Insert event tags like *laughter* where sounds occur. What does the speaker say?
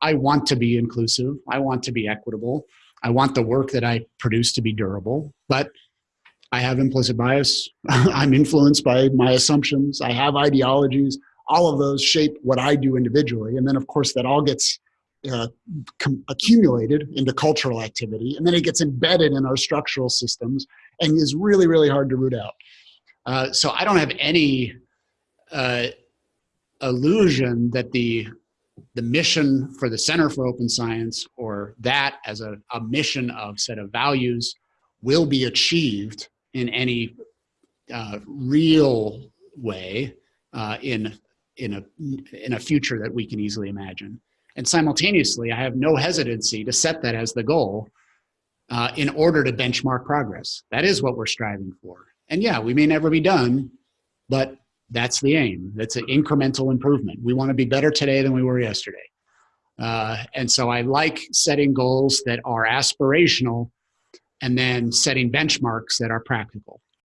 I want to be inclusive. I want to be equitable. I want the work that I produce to be durable, but I have implicit bias. *laughs* I'm influenced by my assumptions. I have ideologies. All of those shape what I do individually. And then, of course, that all gets uh, accumulated into cultural activity. And then it gets embedded in our structural systems and is really, really hard to root out. Uh, so I don't have any uh, illusion that the the mission for the Center for Open Science or that as a, a mission of set of values will be achieved in any uh, real way uh, in in a in a future that we can easily imagine. And simultaneously, I have no hesitancy to set that as the goal uh, in order to benchmark progress. That is what we're striving for. And yeah, we may never be done, but that's the aim. That's an incremental improvement. We want to be better today than we were yesterday. Uh, and so I like setting goals that are aspirational and then setting benchmarks that are practical.